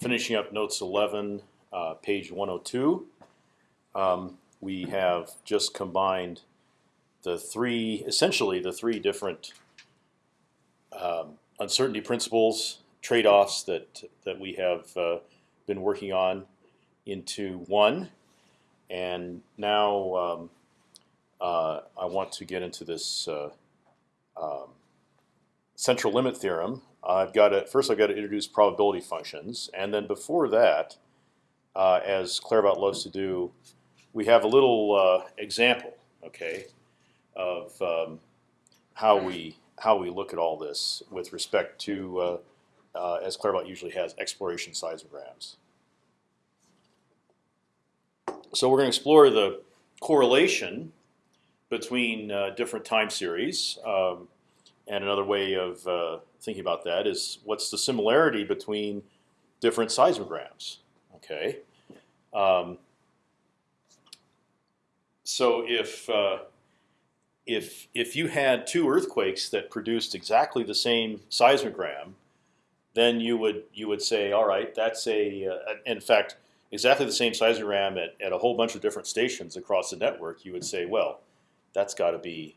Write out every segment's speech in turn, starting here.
finishing up notes 11, uh, page 102. Um, we have just combined the three, essentially the three different um, uncertainty principles, trade-offs that that we have uh, been working on into one, and now um, uh, I want to get into this uh, um, central limit theorem. I've got to first I've got to introduce probability functions, and then before that, uh, as Claerbout loves to do, we have a little uh, example, okay, of um, how we how we look at all this with respect to, uh, uh, as Claerbout usually has, exploration seismograms. So we're going to explore the correlation between uh, different time series. Um, and another way of uh, thinking about that is what's the similarity between different seismograms? Okay. Um, so if uh, if if you had two earthquakes that produced exactly the same seismogram, then you would you would say, all right, that's a uh, in fact exactly the same seismogram at, at a whole bunch of different stations across the network. You would say, well, that's got to be,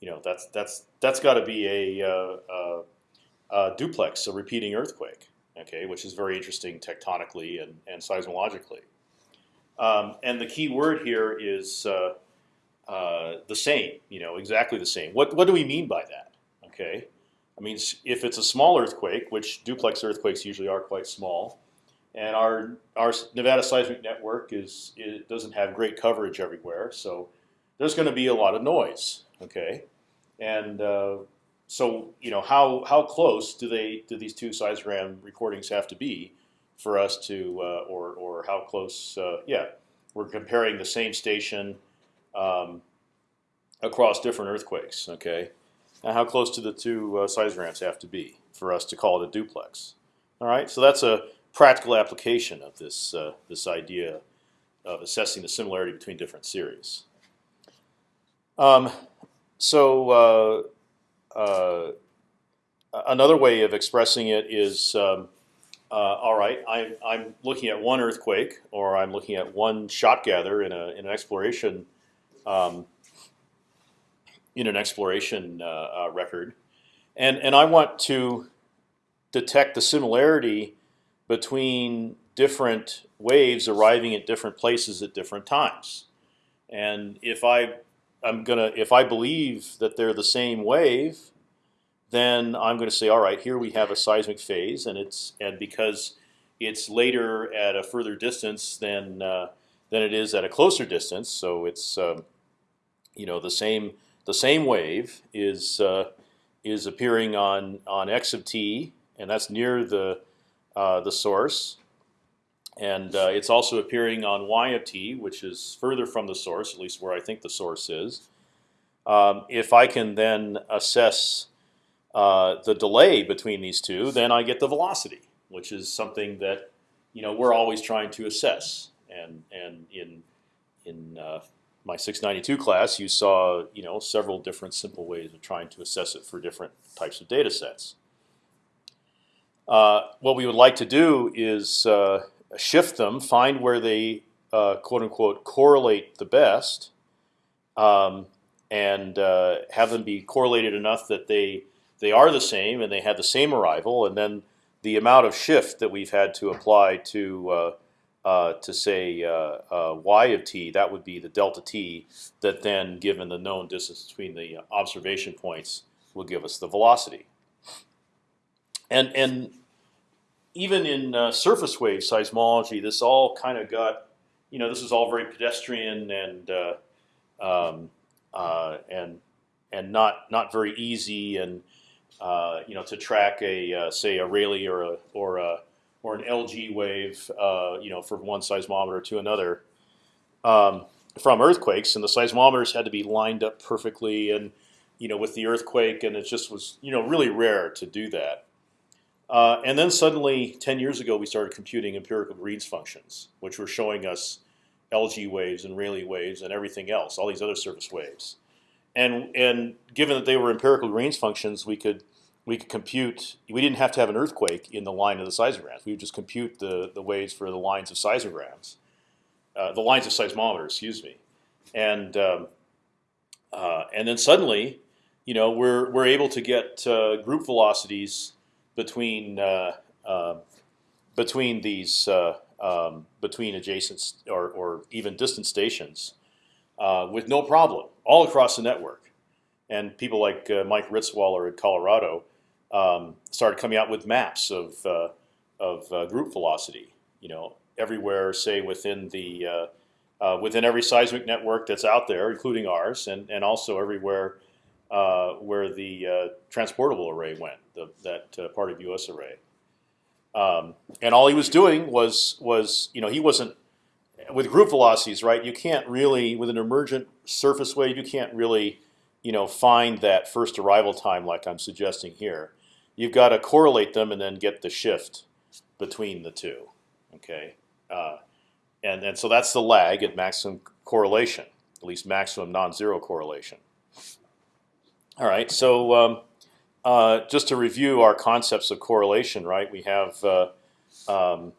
you know, that's that's that's got to be a, uh, uh, a duplex, a repeating earthquake, okay, which is very interesting tectonically and, and seismologically. Um, and the key word here is uh, uh, the same, you know, exactly the same. What what do we mean by that? Okay, I mean if it's a small earthquake, which duplex earthquakes usually are quite small, and our our Nevada seismic network is it doesn't have great coverage everywhere, so there's going to be a lot of noise. Okay, and uh, so you know how how close do they do these two seismogram recordings have to be for us to uh, or or how close? Uh, yeah, we're comparing the same station um, across different earthquakes. Okay, now how close do the two uh, seismograms have to be for us to call it a duplex? All right, so that's a practical application of this uh, this idea of assessing the similarity between different series. Um, so uh, uh, another way of expressing it is um, uh, all right, I, I'm looking at one earthquake, or I'm looking at one shot gather in, a, in an exploration um, in an exploration record, and and I want to detect the similarity between different waves arriving at different places at different times. And if I I'm gonna if I believe that they're the same wave, then I'm going to say, all right, here we have a seismic phase, and it's and because it's later at a further distance than uh, than it is at a closer distance, so it's um, you know the same the same wave is uh, is appearing on on x of t, and that's near the uh, the source, and uh, it's also appearing on y of t, which is further from the source, at least where I think the source is. Um, if I can then assess uh, the delay between these two, then I get the velocity, which is something that you know we're always trying to assess. And and in in uh, my 692 class, you saw you know several different simple ways of trying to assess it for different types of data sets. Uh, what we would like to do is uh, shift them, find where they uh, quote unquote correlate the best, um, and uh, have them be correlated enough that they they are the same and they have the same arrival, and then the amount of shift that we've had to apply to uh, uh, to say uh, uh, y of t, that would be the delta t, that then, given the known distance between the observation points, will give us the velocity. And and even in uh, surface wave seismology, this all kind of got, you know, this is all very pedestrian and uh, um, and and not not very easy and uh, you know, to track a uh, say a Rayleigh or a or a or an LG wave, uh, you know, from one seismometer to another um, from earthquakes, and the seismometers had to be lined up perfectly, and you know, with the earthquake, and it just was you know really rare to do that. Uh, and then suddenly, 10 years ago, we started computing empirical Green's functions, which were showing us LG waves and Rayleigh waves and everything else, all these other surface waves. And and given that they were empirical Green's functions, we could we could compute. We didn't have to have an earthquake in the line of the seismograms. We would just compute the the waves for the lines of seismograms, uh, the lines of seismometers. Excuse me, and um, uh, and then suddenly, you know, we're we're able to get uh, group velocities between uh, um, between these uh, um, between adjacent or, or even distant stations uh, with no problem all across the network. And people like uh, Mike Ritzwoller in Colorado um, started coming out with maps of uh, of uh, group velocity. You know, everywhere, say within the uh, uh, within every seismic network that's out there, including ours, and and also everywhere where the transportable array went, the, that part of US array. Um, and all he was doing was was you know he wasn't with group velocities right. You can't really with an emergent surface wave you can't really you know find that first arrival time like I'm suggesting here. You've got to correlate them and then get the shift between the two. Okay, uh, and and so that's the lag at maximum correlation, at least maximum non-zero correlation. All right, so. Um, uh, just to review our concepts of correlation, right? We have uh, um,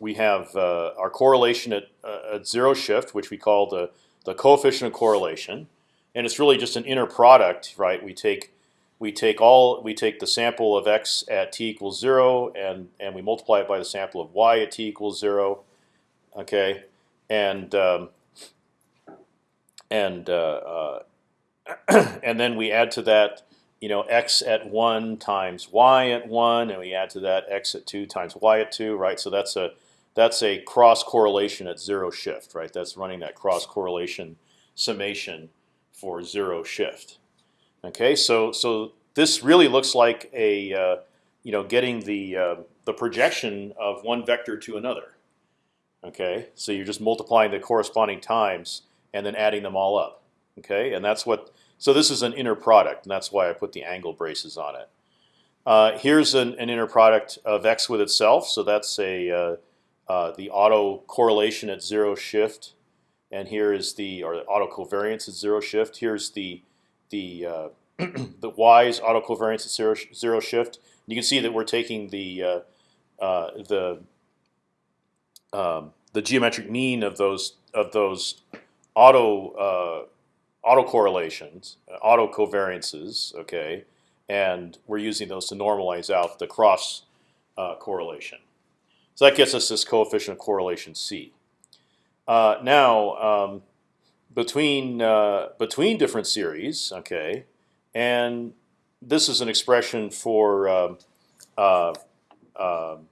we have uh, our correlation at, uh, at zero shift, which we call the the coefficient of correlation, and it's really just an inner product, right? We take we take all we take the sample of x at t equals zero, and and we multiply it by the sample of y at t equals zero, okay, and um, and uh, and then we add to that you know x at one times y at one, and we add to that x at two times y at two, right? So that's a that's a cross correlation at zero shift, right? That's running that cross correlation summation for zero shift. Okay, so so this really looks like a uh, you know getting the uh, the projection of one vector to another. Okay, so you're just multiplying the corresponding times and then adding them all up. Okay, and that's what so this is an inner product, and that's why I put the angle braces on it. Uh, here's an, an, inner product of x with itself. So that's a uh, uh, the auto correlation at zero shift, and here is the or the auto covariance at zero shift. Here's the the uh, the y's auto covariance at zero zero shift. You can see that we're taking the uh, uh, the um, the geometric mean of those of those auto autocorrelations, uh, autocovariances, okay, and we're using those to normalize out the cross uh, correlation. So that gets us this coefficient of correlation c. Uh, now, um, between uh, between different series, okay, and this is an expression for um, uh, um,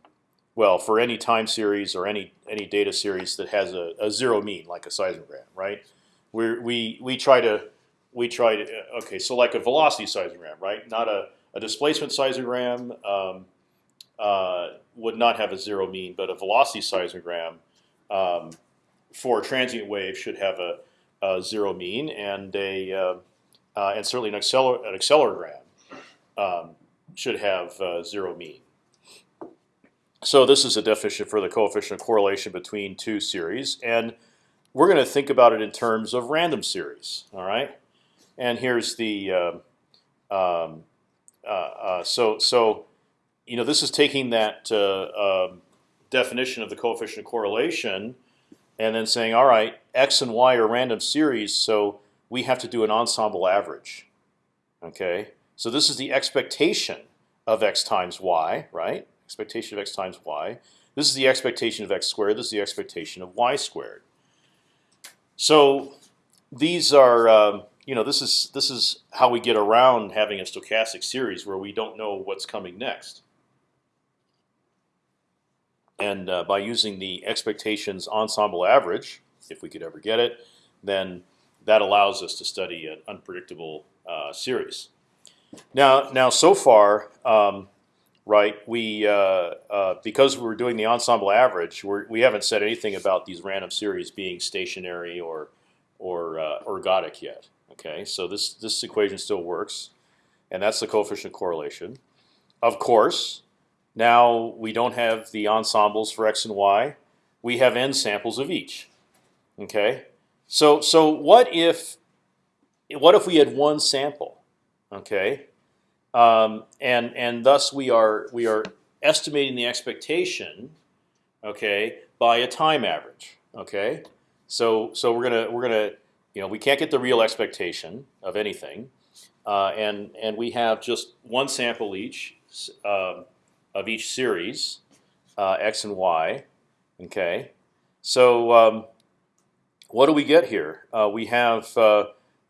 well for any time series or any any data series that has a, a zero mean, like a seismogram, right? We we we try to we try to okay. So like a velocity seismogram, right? Not a, a displacement seismogram um, uh, would not have a zero mean, but a velocity seismogram um, for a transient wave should have a, a zero mean, and a uh, uh, and certainly an, acceler an accelerogram um, should have uh, zero mean. So this is a definition for the coefficient of correlation between two series, and we're going to think about it in terms of random series. All right, and here's the uh, um, uh, uh, so so you know this is taking that uh, um, definition of the coefficient of correlation and then saying, all right, x and y are random series, so we have to do an ensemble average. Okay, so this is the expectation of x times y, right? Expectation of x times y. This is the expectation of x squared. This is the expectation of y squared. So these are, um, you know, this is this is how we get around having a stochastic series where we don't know what's coming next. And uh, by using the expectations ensemble average, if we could ever get it, then that allows us to study an unpredictable uh, series. Now, now so far, um, right? We uh, uh, because we're doing the ensemble average, we're, we haven't said anything about these random series being stationary or or uh, ergodic yet. Okay, so this this equation still works, and that's the coefficient correlation. Of course, now we don't have the ensembles for x and y. We have n samples of each. Okay, so so what if what if we had one sample? Okay, um, and and thus we are we are estimating the expectation, okay, by a time average. Okay, so so we're gonna we're gonna you know we can't get the real expectation of anything, uh, and and we have just one sample each uh, of each series, uh, x and y. Okay, so um, what do we get here? Uh, we have uh,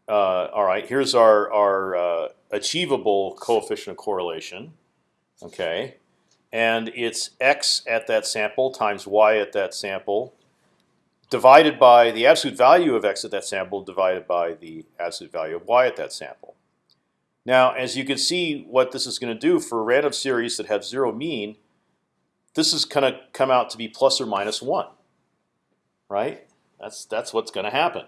uh, all right. Here's our our achievable coefficient of correlation. Okay, and it's x at that sample times y at that sample divided by the absolute value of x at that sample divided by the absolute value of y at that sample. Now, as you can see, what this is going to do for a random series that have zero mean, this is going to come out to be plus or minus one, right? That's that's what's going to happen.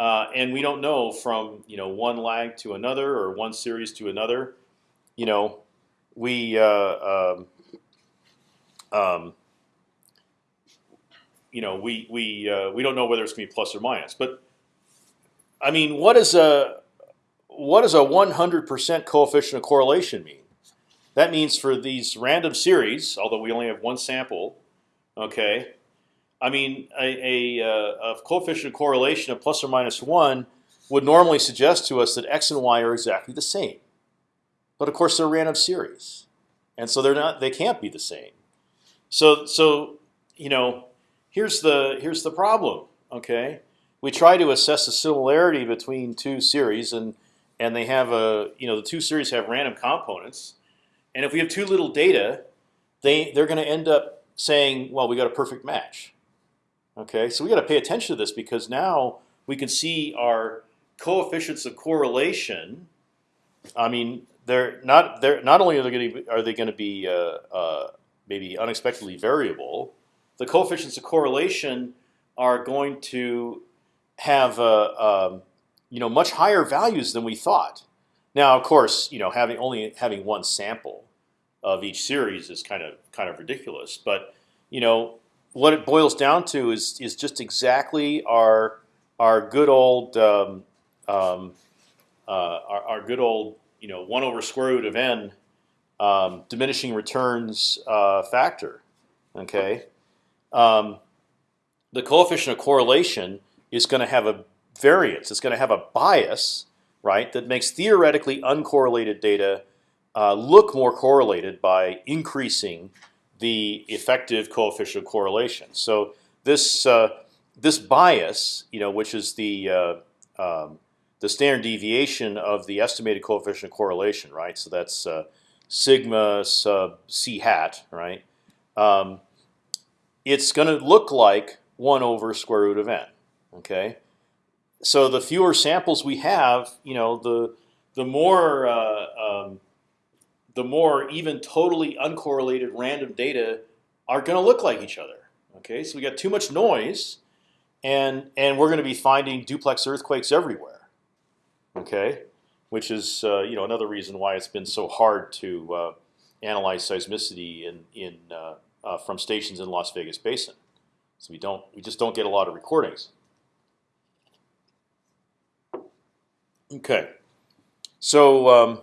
Uh, and we don't know from you know one lag to another or one series to another. You know, we uh, um, um, you know we we uh, we don't know whether it's going to be plus or minus. But I mean, what is a what does a 100% coefficient of correlation mean? That means for these random series, although we only have one sample, okay, I mean, a, a, uh, a, coefficient of correlation of plus or minus one would normally suggest to us that x and y are exactly the same. But of course, they're random series, and so they're not. They can't be the same. So, so you know, here's the here's the problem. Okay, we try to assess the similarity between two series, and and they have a you know the two series have random components, and if we have too little data, they they're going to end up saying, well, we got a perfect match. Okay, so we got to pay attention to this because now we can see our coefficients of correlation. I mean, they're not they're not only are they going to be, are they going to be uh, uh, maybe unexpectedly variable, the coefficients of correlation are going to have uh, um, you know much higher values than we thought. Now, of course, you know having only having one sample of each series is kind of kind of ridiculous, but you know what it boils down to is is just exactly our our good old um, um, uh, our, our, good old you know one over square root of n um, diminishing returns uh, factor. Okay, um, the coefficient of correlation is going to have a variance. It's going to have a bias, right, that makes theoretically uncorrelated data uh, look more correlated by increasing the effective coefficient of correlation. So this uh, this bias, you know, which is the uh, um, the standard deviation of the estimated coefficient of correlation, right? So that's uh, sigma sub c hat, right? Um, it's going to look like one over square root of n. Okay, so the fewer samples we have, you know, the the more uh, um, the more even totally uncorrelated random data are going to look like each other. Okay, so we got too much noise, and and we're going to be finding duplex earthquakes everywhere. Okay, which is uh, you know another reason why it's been so hard to uh, analyze seismicity in in uh, uh from stations in Las Vegas Basin. So we don't we just don't get a lot of recordings. Okay, so. Um,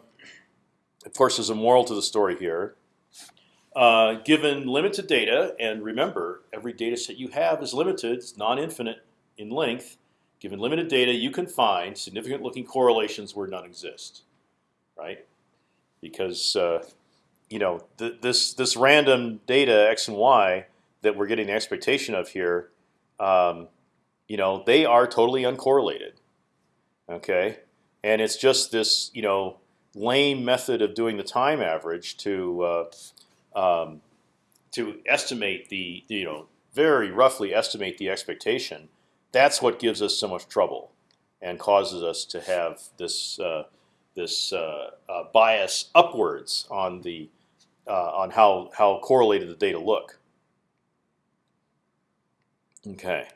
of course, there's a moral to the story here. Uh, given limited data, and remember, every data set you have is limited, it's non-infinite in length. Given limited data, you can find significant-looking correlations where none exist, right? Because uh, you know th this this random data x and y that we're getting the expectation of here, um, you know, they are totally uncorrelated. Okay, and it's just this you know lame method of doing the time average to uh, um, to estimate the you know very roughly estimate the expectation. That's what gives us so much trouble and causes us to have this uh, this uh, uh bias upwards on the uh, on how how correlated the data look. Okay.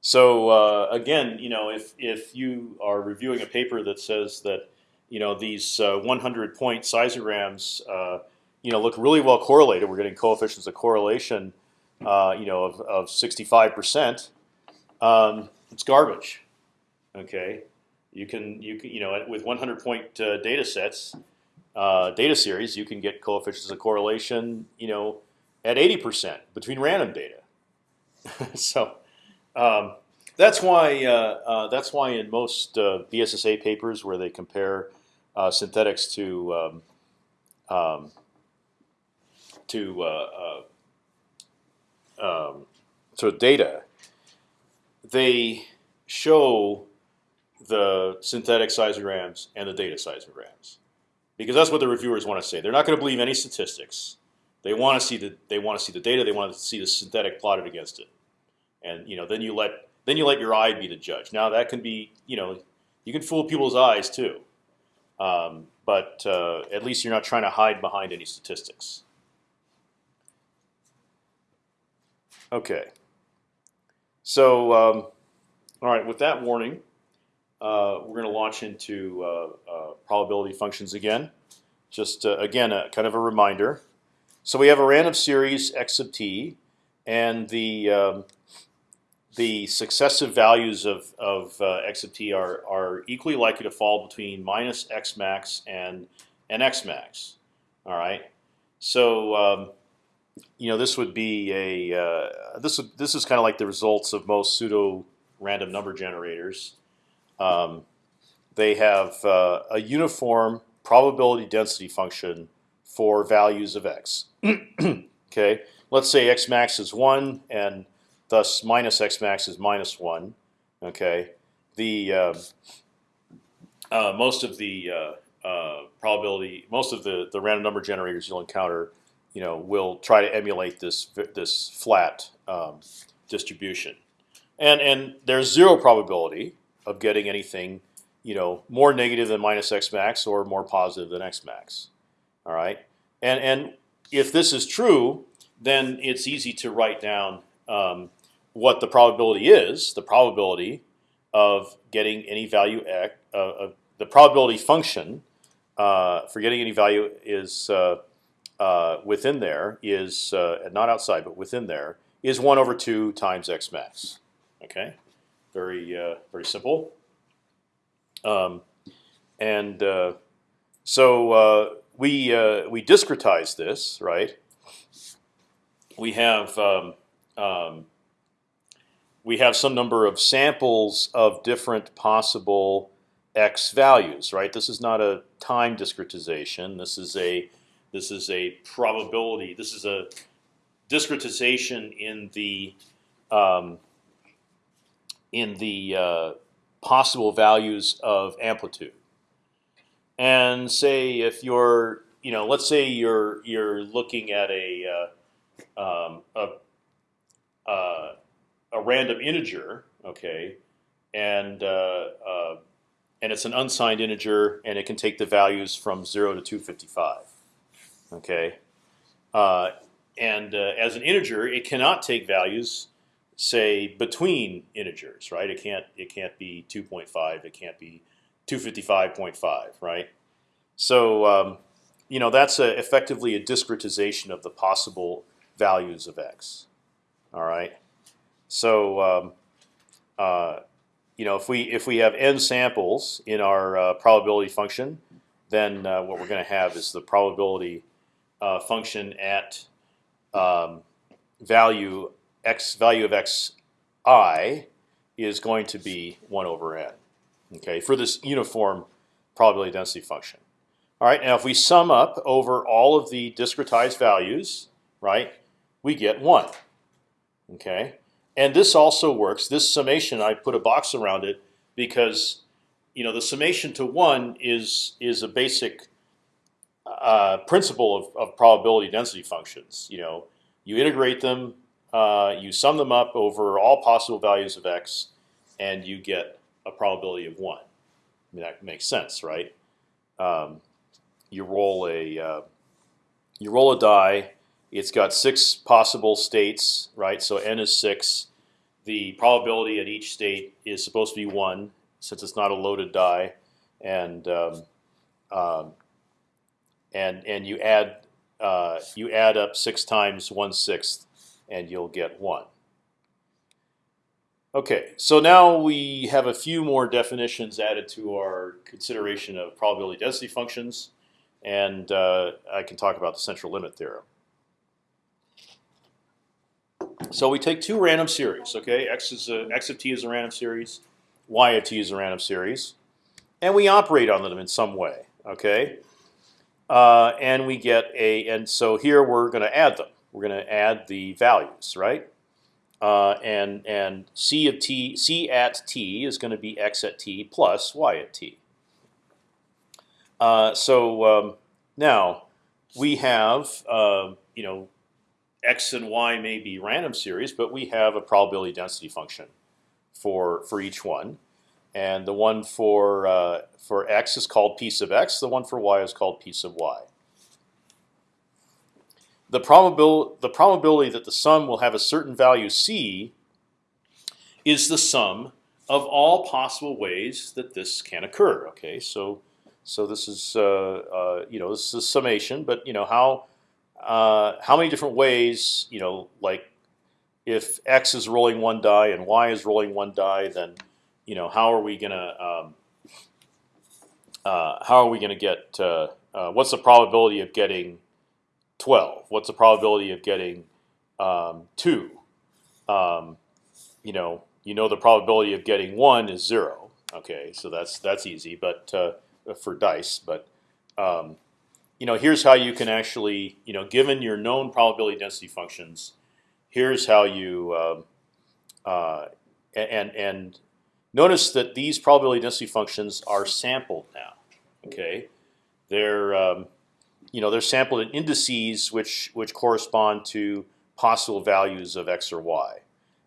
So uh, again, you know, if if you are reviewing a paper that says that you know these uh, 100 point seismograms uh, you know look really well correlated. We're getting coefficients of correlation uh, you know of, of 65 percent. Um, it's garbage. Okay, you can you can you know with 100 point uh, data sets, uh, data series, you can get coefficients of correlation, you know, at 80% between random data. so um, that's why uh, that's why in most BSSA papers where they compare uh, synthetics to um, um, to uh, uh, um, to data, they show the synthetic seismograms and the data seismograms because that's what the reviewers want to say. They're not going to believe any statistics. They want to see the they want to see the data. They want to see the synthetic plotted against it, and you know then you let then you let your eye be the judge. Now that can be you know you can fool people's eyes too, um, but uh, at least you're not trying to hide behind any statistics. Okay. So um, all right, with that warning, uh, we're going to launch into uh, uh, probability functions again. Just uh, again, a, kind of a reminder. So we have a random series x sub t, and the um, the successive values of, of uh, x of t are, are equally likely to fall between minus x max and, and x max. All right. So um, you know this would be a uh, this this is kind of like the results of most pseudo random number generators. Um, they have uh, a uniform probability density function for values of x. okay, let's say x max is one, and thus minus x max is minus one. Okay, the uh, uh, most of the uh, uh, probability, most of the the random number generators you'll encounter, you know, will try to emulate this this flat um, distribution, and and there's zero probability of getting anything, you know, more negative than minus x max or more positive than x max. All right, and and if this is true, then it's easy to write down um, what the probability is. The probability of getting any value x, uh, uh, the probability function uh, for getting any value is uh, uh, within there is uh, not outside but within there is one over two times x max. Okay, very very simple. Um, and so we uh, we discretize this, right? We have um, um, we have some number of samples of different possible x values, right? This is not a time discretization. This is a this is a probability. This is a discretization in the um, in the uh, possible values of amplitude and say if you're, you know, let's say you're you're looking at a uh, um, a, uh, a random integer, okay, and uh, uh, and it's an unsigned integer, and it can take the values from zero to 255, okay, uh, and uh, as an integer, it cannot take values say between integers, right? It can't it can't be 2.5, it can't be 255.5, right? So um, you know that's a, effectively a discretization of the possible values of x. All right. So um, uh, you know if we if we have n samples in our uh, probability function, then uh, what we're going to have is the probability uh, function at um, value x value of x i is going to be one over n okay, for this uniform probability density function. All right, now if we sum up over all of the discretized values, right, we get one. Okay, and this also works. This summation, I put a box around it because you know the summation to one is is a basic uh, principle of, of probability density functions. You know, you integrate them, uh, you sum them up over all possible values of x, and you get a probability of one. I mean, that makes sense, right? Um, you roll a uh, you roll a die. It's got six possible states, right? So n is six. The probability at each state is supposed to be one, since it's not a loaded die, and um, um, and and you add uh, you add up six times one sixth, and you'll get one. Okay, so now we have a few more definitions added to our consideration of probability density functions. and uh, I can talk about the central limit theorem. So we take two random series. Okay, x is a, x of t is a random series, y of t is a random series, and we operate on them in some way. Okay, uh, and we get a and so here we're going to add them. We're going to add the values, right? Uh, and and c of t, c at t is going to be x at t plus y at t. Uh, so um, now we have uh, you know x and y may be random series, but we have a probability density function for for each one, and the one for uh, for x is called p sub x. The one for y is called p sub y. The probability the probability that the sum will have a certain value c is the sum of all possible ways that this can occur. Okay, so so this is uh, uh, you know this is summation, but you know how uh, how many different ways you know like if x is rolling one die and y is rolling one die, then you know how are we gonna um, uh, how are we gonna get uh, uh, what's the probability of getting twelve? What's the probability of getting um, two? Um, you know you know the probability of getting one is zero. Okay, so that's that's easy, but uh, for dice, but um, you know, here's how you can actually, you know, given your known probability density functions, here's how you, um, uh, and and notice that these probability density functions are sampled now. Okay, they're um, you know they're sampled in indices which which correspond to possible values of x or y,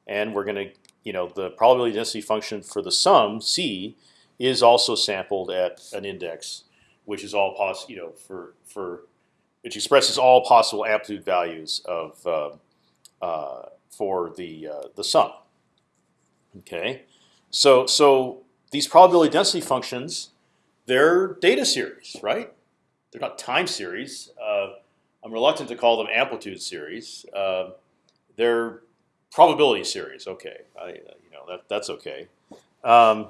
and we're going to you know the probability density function for the sum c is also sampled at an index, which is all possible. You know, for for which expresses all possible amplitude values of uh, uh, for the uh, the sum. Okay, so so these probability density functions, they're data series, right? They're not time series. Uh, I'm reluctant to call them amplitude series. Uh, they're probability series. Okay, I, you know that that's okay. Um,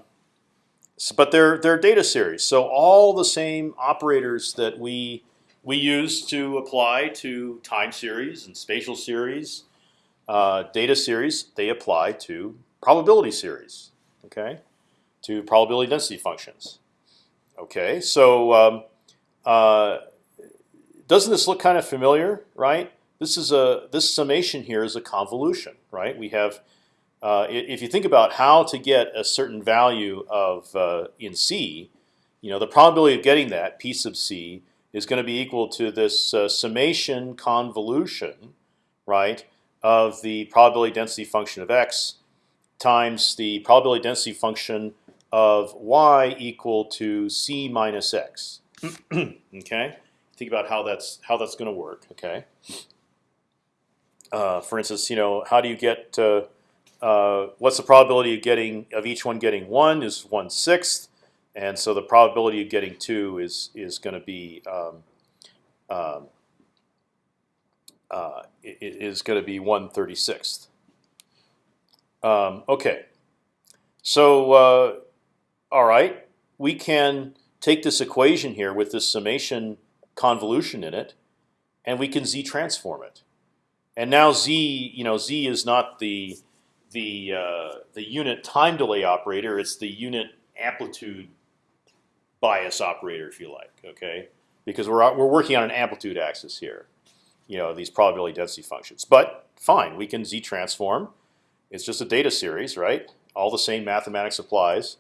but they're they're data series. So all the same operators that we we use to apply to time series and spatial series, uh, data series, they apply to probability series. Okay, to probability density functions. Okay, so um, uh, doesn't this look kind of familiar, right? This is a this summation here is a convolution, right? We have uh, if you think about how to get a certain value of uh, in C, you know the probability of getting that p sub c is going to be equal to this uh, summation convolution, right, of the probability density function of x times the probability density function of y equal to c minus x. okay, think about how that's how that's going to work. Okay. Uh, for instance, you know, how do you get uh, what's the probability of getting of each one getting one is one sixth, and so the probability of getting two is is going to be um, um, uh, is going to be one thirty sixth. Um, okay, so uh, all right, we can take this equation here with this summation convolution in it, and we can z transform it. And now z, you know, z is not the the uh, the unit time delay operator. It's the unit amplitude bias operator, if you like. Okay, because we're we're working on an amplitude axis here. You know these probability density functions. But fine, we can z transform. It's just a data series, right? All the same mathematics applies.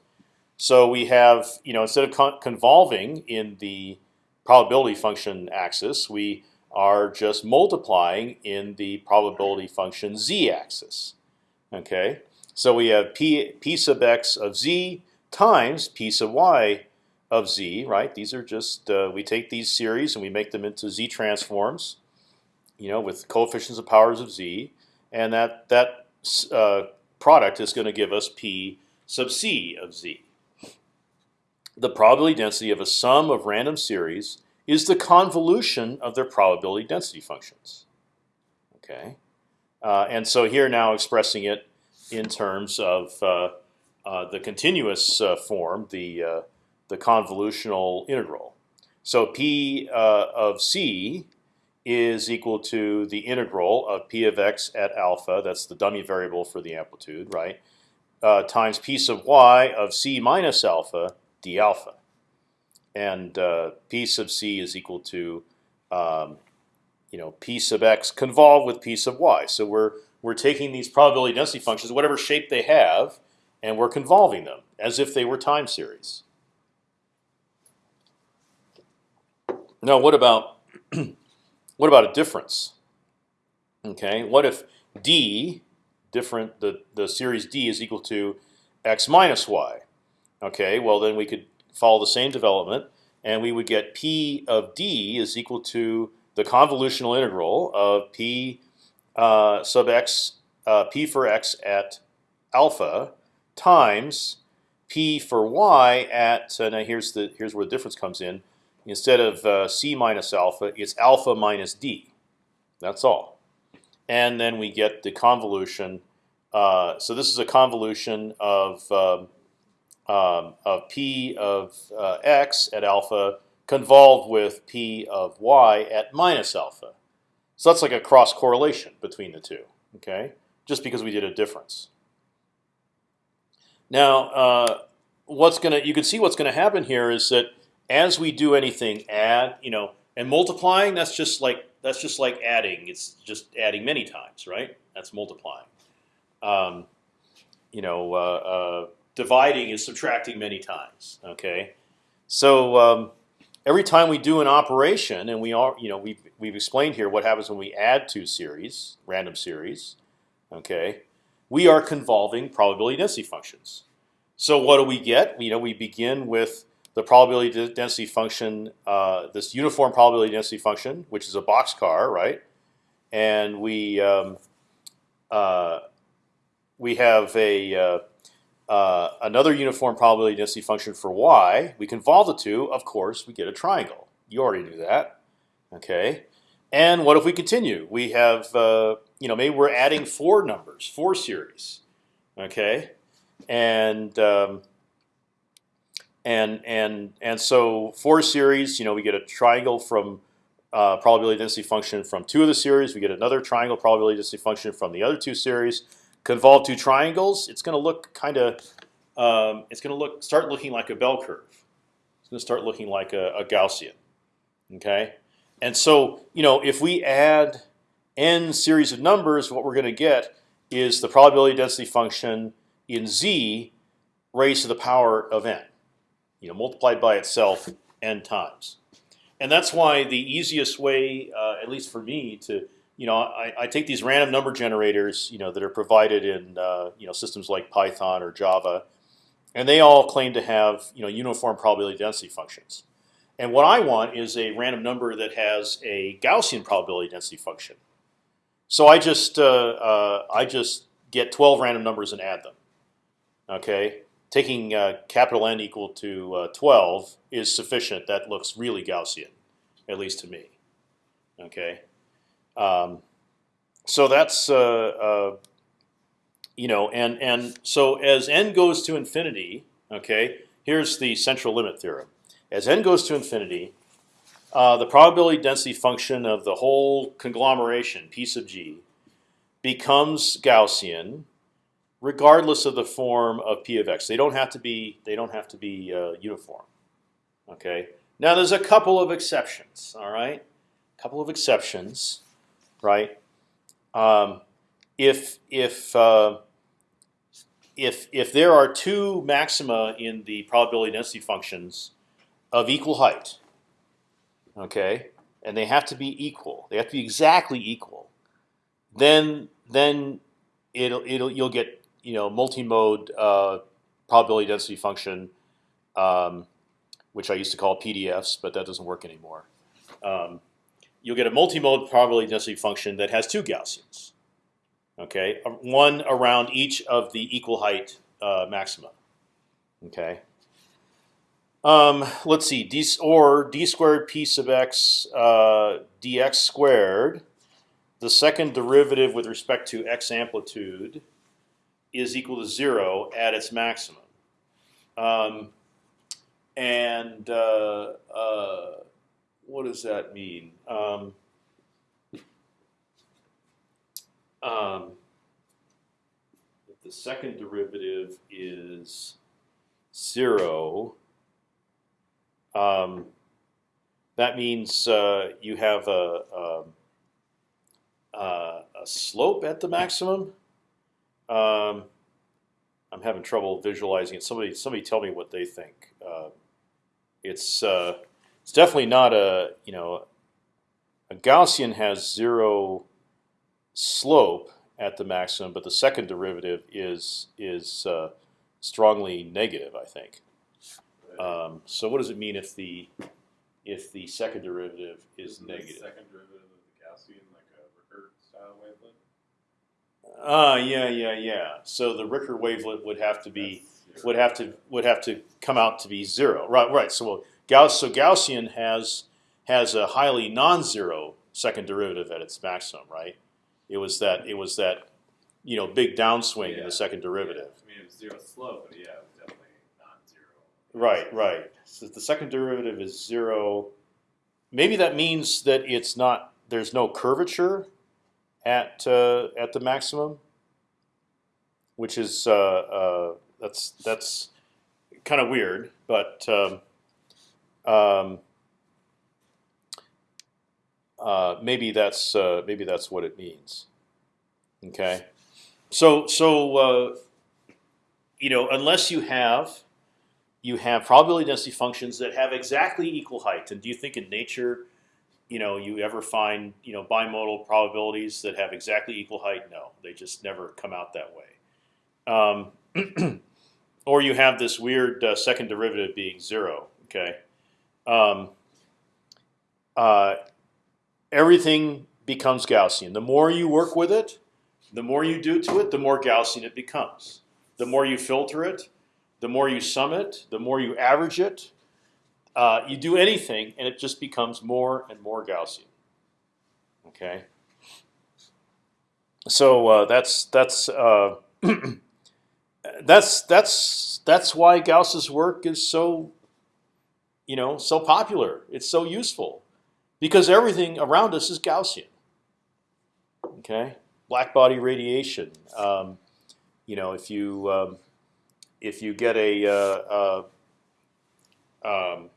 So we have, you know, instead of con convolving in the probability function axis, we are just multiplying in the probability function z-axis. Okay, so we have p p sub x of z times p sub y of z. Right? These are just uh, we take these series and we make them into z transforms. You know, with coefficients of powers of z, and that that uh, product is going to give us p sub c of z. The probability density of a sum of random series is the convolution of their probability density functions. Okay. Uh, and so here now expressing it in terms of uh, uh, the continuous form, the the convolutional integral. So p of c is equal to the integral of p of x at alpha. That's the dummy variable for the amplitude, right? Uh, times p sub y of c minus alpha d alpha, and uh, p sub c is equal to um, you know p sub x convolved with p sub y. So we're we're taking these probability density functions, whatever shape they have, and we're convolving them as if they were time series. Now, what about what about a difference? Okay, what if d different the the series d is equal to x minus y? Okay, well then we could follow the same development, and we would get p of d is equal to the convolutional integral of p uh, sub x, uh, p for x at alpha times p for y at. Uh, now here's the here's where the difference comes in instead of uh, c minus alpha, it's alpha minus d. That's all. And then we get the convolution. Uh, so this is a convolution of um, um, of p of uh, x at alpha convolved with p of y at minus alpha. So that's like a cross correlation between the two. Okay, just because we did a difference. Now, uh, what's gonna you can see what's going to happen here is that as we do anything, add, you know, and multiplying, that's just like that's just like adding. It's just adding many times, right? That's multiplying. Um, you know, uh, uh, dividing is subtracting many times. Okay, so um, every time we do an operation, and we are, you know, we've we've explained here what happens when we add two series, random series. Okay, we are convolving probability density functions. So what do we get? You know, we begin with the probability density function, uh, this uniform probability density function, which is a boxcar, right? And we um, uh, we have a uh, another uniform probability density function for y. We convolve the two. Of course, we get a triangle. You already knew that. Okay. And what if we continue? We have uh, you know maybe we're adding four numbers, four series. Okay. And um, and and and so four series, you know, we get a triangle from uh, probability density function from two of the series. We get another triangle probability density function from the other two series. Convolve two triangles. It's going to look kind of. Um, it's going to look start looking like a bell curve. It's going to start looking like a, a Gaussian. Okay, and so you know if we add n series of numbers, what we're going to get is the probability density function in z raised to the power of n you know, multiplied by itself n times. And that's why the easiest way, uh, at least for me, to you know, I, I, take these random number generators, you know, that are provided in uh, you know systems like Python or Java, and they all claim to have you know uniform probability density functions. And what I want is a random number that has a Gaussian probability density function. So I just uh, uh I just get 12 random numbers and add them. Okay, taking uh, capital N equal to uh, 12 is sufficient. That looks really Gaussian, at least to me. Okay, um, so that's uh, uh, you know, and and so as n goes to infinity, okay, here's the central limit theorem. As n goes to infinity, uh, the probability density function of the whole conglomeration p sub g becomes Gaussian regardless of the form of p of x. They don't have to be they don't have to be uh, uniform. Okay. Now there's a couple of exceptions. All right, a couple of exceptions, right? Um, if if uh, if if there are two maxima in the probability density functions of equal height, okay, and they have to be equal, they have to be exactly equal, then then it'll it'll you'll get you know multi-mode uh, probability density function, um, which I used to call PDFs, but that doesn't work anymore. Um, you'll get a multi-mode probability density function that has two Gaussians. Okay, one around each of the equal height uh, maxima. Okay. Um, let's see, d or d squared p sub x uh, dx squared, the second derivative with respect to x amplitude is equal to zero at its maximum. Um, and uh, uh, what does that mean? Um, um, if the second derivative is zero, um, that means uh, you have a, a, a, slope at the maximum. Um, I'm having trouble visualizing it. Somebody, somebody, tell me what they think. Uh, it's uh, it's definitely not a you know a Gaussian has zero slope at the maximum, but the second derivative is is uh, strongly negative. I think. Um, so what does it mean if the if the second derivative is Isn't negative? The second derivative of the Gaussian like a Ricker style wavelet. Ah, yeah, yeah, yeah. So the Ricker wavelet would have to be would have to would have to come out to be zero. Right, right. So well, Gauss, so Gaussian has has a highly non-zero second derivative at its maximum, right? It was that it was that you know big downswing in the second Yeah, derivative. I mean, it was zero slope, but yeah, it was definitely non-zero. Right, right. So the second derivative is zero. Maybe that means that it's not. There's no curvature at uh, at the maximum, which is uh, uh, that's that's kind of weird, but um, um, uh, maybe that's uh, maybe that's what it means. Okay, so so uh, you know unless you have you have probability density functions that have exactly equal height. And do you think in nature, you know, you ever find you know bimodal probabilities that have exactly equal height? No, they just never come out that way. Um, or you have this weird uh, second derivative being zero. Okay, um, uh, everything becomes Gaussian. The more you work with it, the more you do to it, the more Gaussian it becomes. The more you filter it, the more you sum it, the more you average it, uh, you do anything, and it just becomes more and more Gaussian. Okay. So uh, that's that's uh, that's that's that's why Gauss's work is so, you know, so popular. It's so useful because everything around us is Gaussian. Okay, black body radiation. Um, you know, if you um, if you get a uh, uh, um,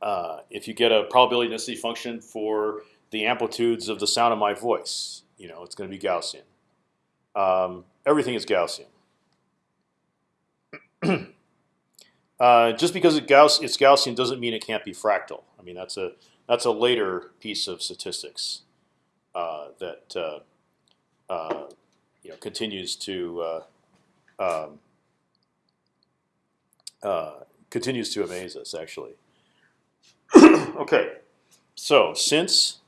uh, if you get a probability density function for the amplitudes of the sound of my voice, you know it's going to be Gaussian. Um, everything is Gaussian. uh, just because it Gauss, it's Gaussian doesn't mean it can't be fractal. I mean that's a that's a later piece of statistics uh, that uh, uh, you know continues to uh, um, continues to amaze us actually. okay, so since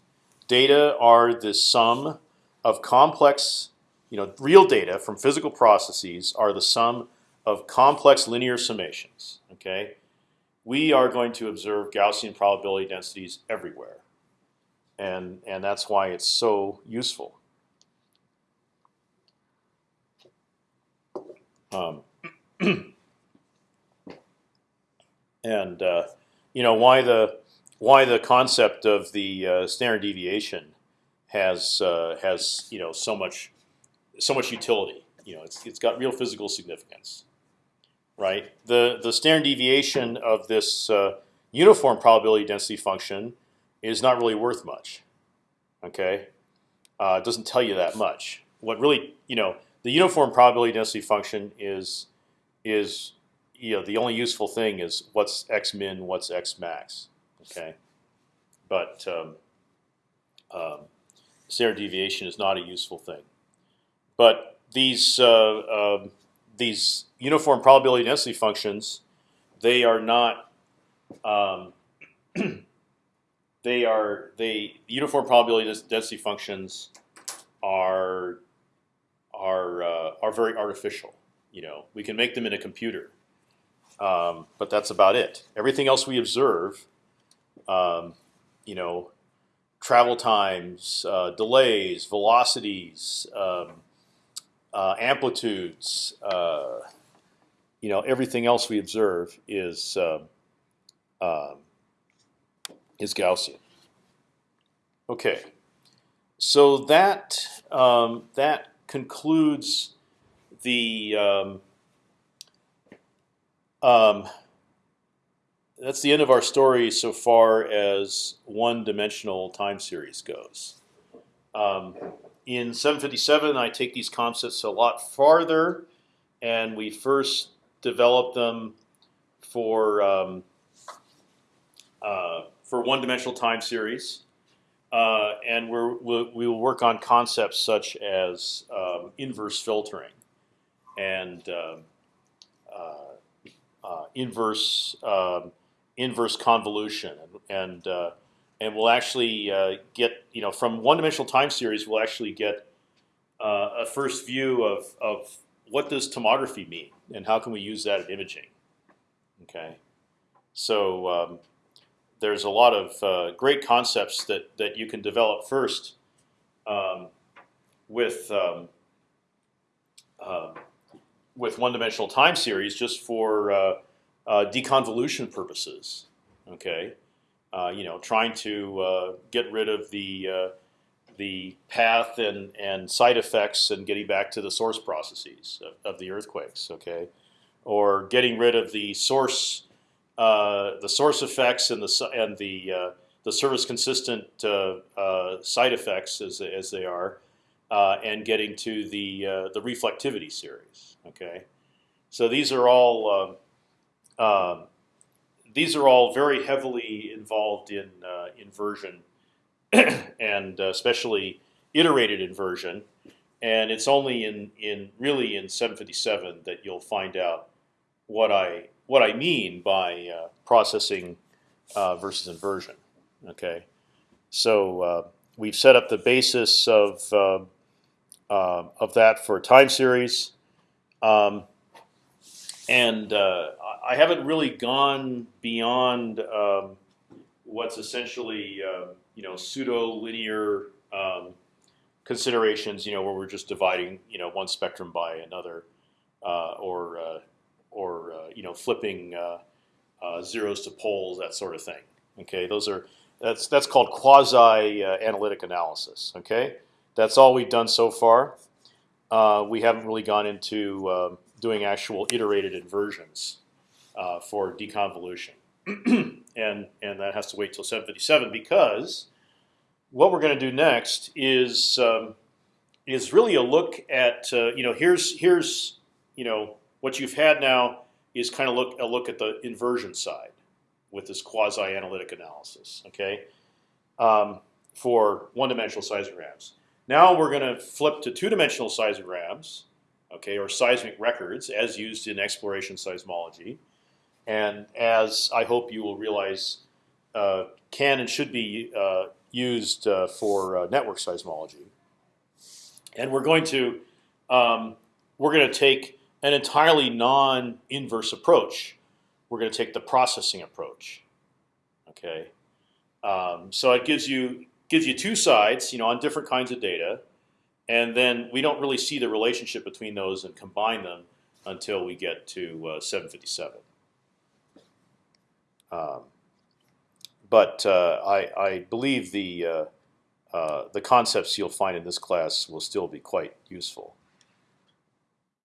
data are the sum of complex, you know, real data from physical processes are the sum of complex linear summations. Okay, we are going to observe Gaussian probability densities everywhere, and and that's why it's so useful. Um, and uh, you know why the why the concept of the uh, standard deviation has uh, has you know so much so much utility. You know, it's it's got real physical significance, right? The the standard deviation of this uh, uniform probability density function is not really worth much. Okay, uh, it doesn't tell you that much. What really you know the uniform probability density function is is you know the only useful thing is what's x min, what's x max. Okay, but um, um, standard deviation is not a useful thing. But these uh, um, these uniform probability density functions, they are not. Um, they are they uniform probability density functions are are uh, are very artificial. You know, we can make them in a computer, um, but that's about it. Everything else we observe, um, you know, travel times, uh, delays, velocities, um, uh, amplitudes, uh, you know, everything else we observe is um, um, is Gaussian. Okay, so that um, that concludes the um, um, that's the end of our story so far as one-dimensional time series goes. In 757, I take these concepts a lot farther, and we first develop them for um, uh, for one-dimensional time series, uh, and we're, we'll, we will work on concepts such as um, inverse filtering and um, uh, uh, inverse um, inverse convolution, and and, uh, and we'll actually uh, get you know from one-dimensional time series we'll actually get uh, a first view of of what does tomography mean and how can we use that in imaging. Okay, so um, there's a lot of uh, great concepts that that you can develop first um, with um, uh, with one-dimensional time series just for uh, uh, deconvolution purposes. Okay, you know, trying to uh, get rid of the uh, the path and and side effects and getting back to the source processes of, of the earthquakes. Okay, or getting rid of the source uh, the source effects and the and the uh, the surface consistent uh, uh, side effects as as they are, uh, and getting to the uh, the reflectivity series. Okay, so these are all um, um, these are all very heavily involved in inversion, and especially iterated inversion. And it's only in in really in 757 that you'll find out what I what I mean by uh, processing uh, versus inversion. Okay, so uh, we've set up the basis of of that for time series, um, and I haven't really gone beyond um, what's essentially you know pseudo linear um, considerations. You know where we're just dividing you know one spectrum by another, uh, or uh, or uh, you know flipping uh, uh, zeros to poles, that sort of thing. Okay, those are that's that's called quasi analytic analysis. Okay, that's all we've done so far. we haven't really gone into um, doing actual iterated inversions for deconvolution, and and that has to wait till 757 because what we're going to do next is um, is really a look at uh, you know here's here's you know what you've had now is kind of look a look at the inversion side with this quasi-analytic analysis. Okay, um, for one-dimensional seismograms. Now we're going to flip to two-dimensional seismograms, okay, or seismic records as used in exploration seismology, and as I hope you will realize, uh, can and should be uh, used uh, for uh, network seismology. And we're going to um, we're going to take an entirely non-inverse approach. We're going to take the processing approach. Okay, um, so it gives you gives you two sides, you know, on different kinds of data, and then we don't really see the relationship between those and combine them until we get to uh, 757. Um, but uh, I, I, believe the uh, the concepts you'll find in this class will still be quite useful.